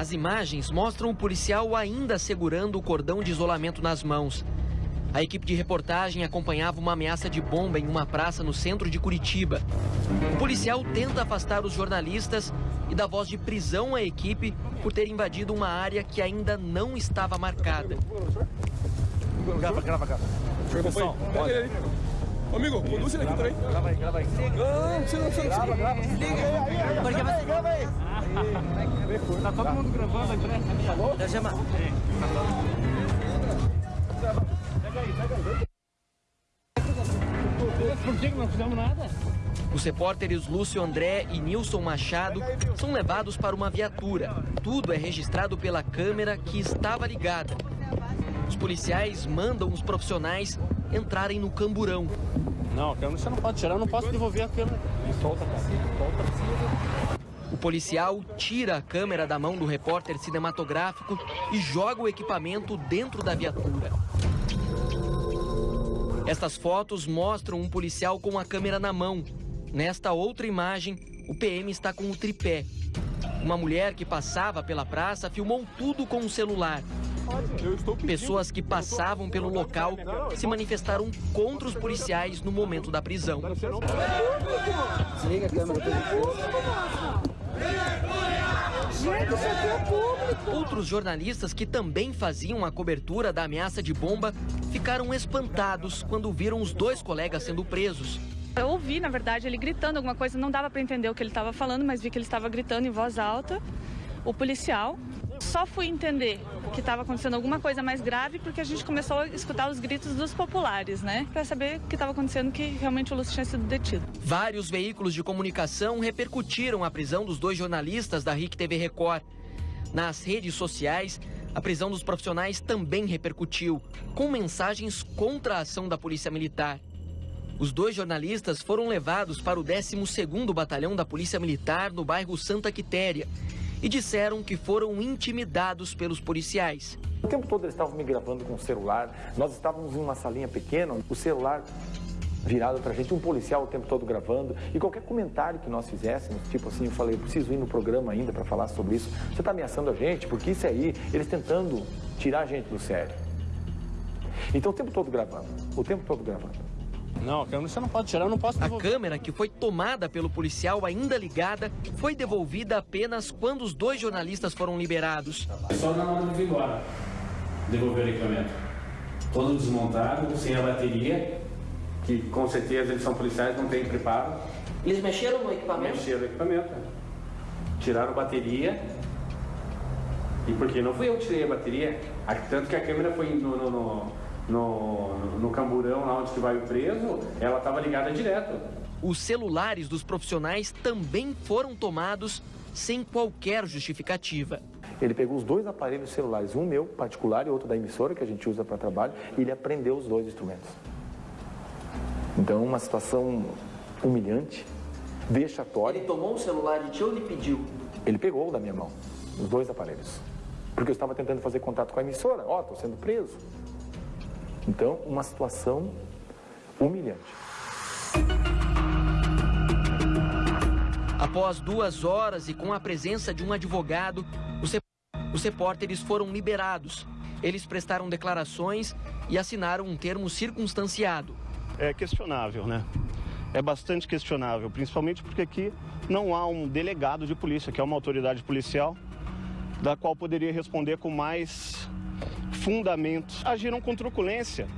As imagens mostram o policial ainda segurando o cordão de isolamento nas mãos. A equipe de reportagem acompanhava uma ameaça de bomba em uma praça no centro de Curitiba. O policial tenta afastar os jornalistas e dá voz de prisão à equipe por ter invadido uma área que ainda não estava marcada. Grava, grava, grava. Pessoal. Ô, amigo, conduz ele aqui também. Grava aí, grava aí. Precisa. Grava, grava. Liga. Você grava aí. Tá todo mundo gravando, André? Falou? Já chama. Pega aí, pega aí. Por que não fizemos nada? Os repórteres Lúcio André e Nilson Machado são levados para uma viatura. Tudo é registrado pela câmera que estava ligada. Os policiais mandam os profissionais entrarem no camburão. Não, a câmera você não pode tirar, eu não posso devolver a câmera. Solta, cara. Solta. O policial tira a câmera da mão do repórter cinematográfico e joga o equipamento dentro da viatura. Estas fotos mostram um policial com a câmera na mão. Nesta outra imagem, o PM está com o tripé. Uma mulher que passava pela praça filmou tudo com o celular. Pessoas que passavam pelo local se manifestaram contra os policiais no momento da prisão. Desliga a câmera. Gente, isso aqui é público. Outros jornalistas que também faziam a cobertura da ameaça de bomba ficaram espantados quando viram os dois colegas sendo presos. Eu ouvi, na verdade, ele gritando alguma coisa, não dava para entender o que ele estava falando, mas vi que ele estava gritando em voz alta. O policial. Só fui entender que estava acontecendo alguma coisa mais grave porque a gente começou a escutar os gritos dos populares, né? Para saber o que estava acontecendo, que realmente o Lúcio tinha sido detido. Vários veículos de comunicação repercutiram a prisão dos dois jornalistas da RIC TV Record. Nas redes sociais, a prisão dos profissionais também repercutiu, com mensagens contra a ação da Polícia Militar. Os dois jornalistas foram levados para o 12º Batalhão da Polícia Militar no bairro Santa Quitéria e disseram que foram intimidados pelos policiais. O tempo todo eles estavam me gravando com o celular, nós estávamos em uma salinha pequena, o celular virado pra gente, um policial o tempo todo gravando, e qualquer comentário que nós fizéssemos, tipo assim, eu falei, eu preciso ir no programa ainda para falar sobre isso, você está ameaçando a gente, porque isso aí, eles tentando tirar a gente do sério. Então o tempo todo gravando, o tempo todo gravando. Não, a câmera você não pode tirar, eu não posso A devolver. câmera, que foi tomada pelo policial ainda ligada, foi devolvida apenas quando os dois jornalistas foram liberados. Só na hora de vir embora, devolver o equipamento. Todo desmontado, sem a bateria, que com certeza eles são policiais, não têm preparo. Eles mexeram no equipamento? Mexeram o equipamento. Tiraram a bateria. E porque não fui eu que tirei a bateria, a- tanto que a câmera foi no, no, no, no, no camburão lá onde que vai o preso, ela estava ligada direto. Os celulares dos profissionais também foram tomados sem qualquer justificativa. Ele pegou os dois aparelhos celulares, um meu particular e outro da emissora que a gente usa para trabalho, e ele apreendeu os dois instrumentos. Então, uma situação humilhante, vexatória. tomou o celular de ti ou ele pediu? Ele pegou o da minha mão, os dois aparelhos. Porque eu estava tentando fazer contato com a emissora. Ó, estou sendo preso. Então, uma situação humilhante. Após duas horas e com a presença de um advogado, os, rep- os repórteres foram liberados. Eles prestaram declarações e assinaram um termo circunstanciado. é questionável, né? É bastante questionável, principalmente porque aqui não há um delegado de polícia, que é uma autoridade policial, da qual poderia responder com mais fundamentos. Agiram com truculência,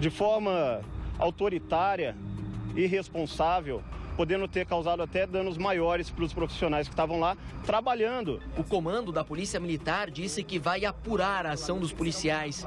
de forma autoritária, irresponsável, podendo ter causado até danos maiores para os profissionais que estavam lá trabalhando. O comando da Polícia Militar disse que vai apurar a ação dos policiais.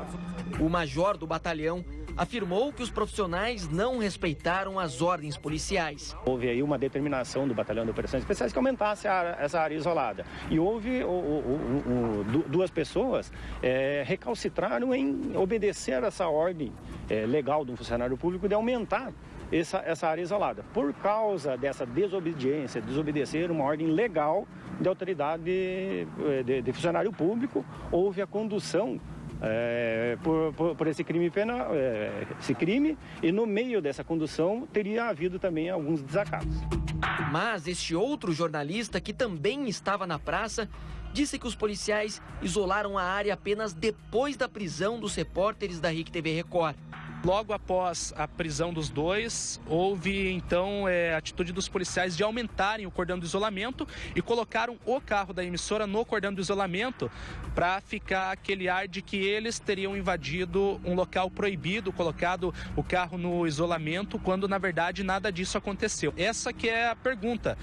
O major do batalhão afirmou que os profissionais não respeitaram as ordens policiais. Houve aí uma determinação do Batalhão de Operações Especiais que aumentasse essa área isolada. E houve o- o- o- o- du- duas pessoas eh, recalcitraram em obedecer essa ordem eh, legal de um funcionário público de aumentar essa, essa área isolada. Por causa dessa desobediência, desobedecer uma ordem legal de autoridade de, de- de funcionário público, houve a condução é, por, por- por esse crime penal, é, esse crime, e no meio dessa condução teria havido também alguns desacatos. Mas este outro jornalista, que também estava na praça, disse que os policiais isolaram a área apenas depois da prisão dos repórteres da RIC TV Record. Logo após a prisão dos dois, houve então é, a atitude dos policiais de aumentarem o cordão do isolamento e colocaram o carro da emissora no cordão do isolamento para ficar aquele ar de que eles teriam invadido um local proibido, colocado o carro no isolamento, quando na verdade nada disso aconteceu. Essa que é a pergunta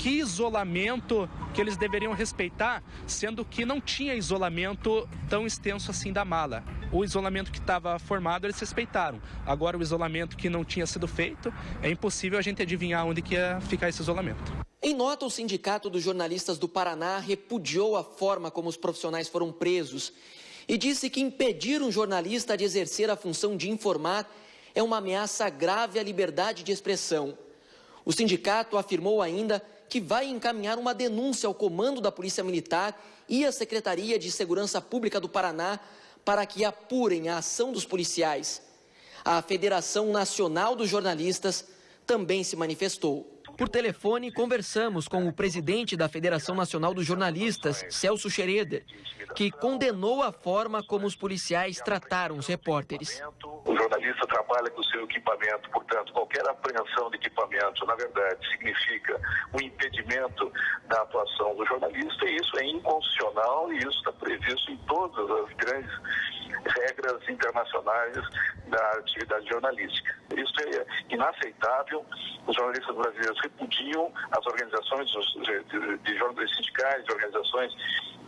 que isolamento que eles deveriam respeitar, sendo que não tinha isolamento tão extenso assim da mala. O isolamento que estava formado eles respeitaram. Agora o isolamento que não tinha sido feito, é impossível a gente adivinhar onde que ia ficar esse isolamento. Em nota, o Sindicato dos Jornalistas do Paraná repudiou a forma como os profissionais foram presos e disse que impedir um jornalista de exercer a função de informar é uma ameaça grave à liberdade de expressão. O sindicato afirmou ainda que vai encaminhar uma denúncia ao comando da Polícia Militar e à Secretaria de Segurança Pública do Paraná para que apurem a ação dos policiais. A Federação Nacional dos Jornalistas também se manifestou. Por telefone, conversamos com o presidente da Federação Nacional dos Jornalistas, Celso Xereder, que condenou a forma como os policiais trataram os repórteres. Jornalista trabalha com o seu equipamento, portanto, qualquer apreensão de equipamento, na verdade, significa um impedimento da atuação do jornalista, e isso é inconstitucional e isso está previsto em todas as grandes regras internacionais da atividade jornalística. Isso é inaceitável. Os jornalistas brasileiros repudiam, as organizações de, de, de sindicais, de organizações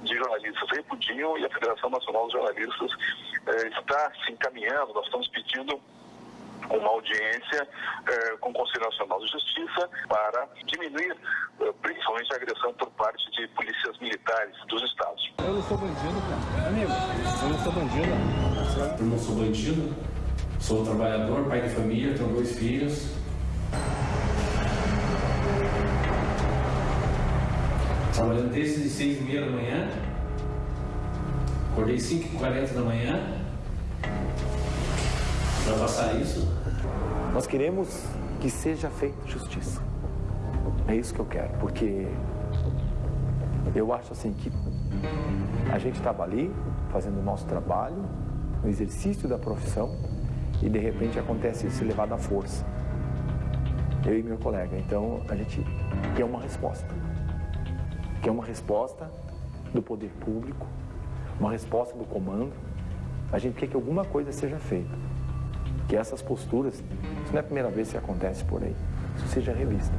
de jornalistas repudiam e a Federação Nacional dos Jornalistas está se encaminhando, nós estamos pedindo uma audiência eh, com o Conselho Nacional de Justiça para diminuir eh, principalmente a agressão por parte de polícias militares dos estados. Eu não sou bandido, cara. Amigo, eu não sou bandido. Eu não sou bandido, sou trabalhador, pai de família, tenho dois filhos. Trabalhando desde seis e meia da manhã. Acordei 5h40 da manhã para passar isso? Nós queremos que seja feita justiça. É isso que eu quero, porque eu acho assim que a gente estava ali fazendo o nosso trabalho, no exercício da profissão, e de repente acontece isso levado à força. Eu e meu colega. Então a gente quer uma resposta. Quer uma resposta do poder público, uma resposta do comando. A gente quer que alguma coisa seja feita que essas posturas, isso não é a primeira vez que acontece por aí, isso seja revista.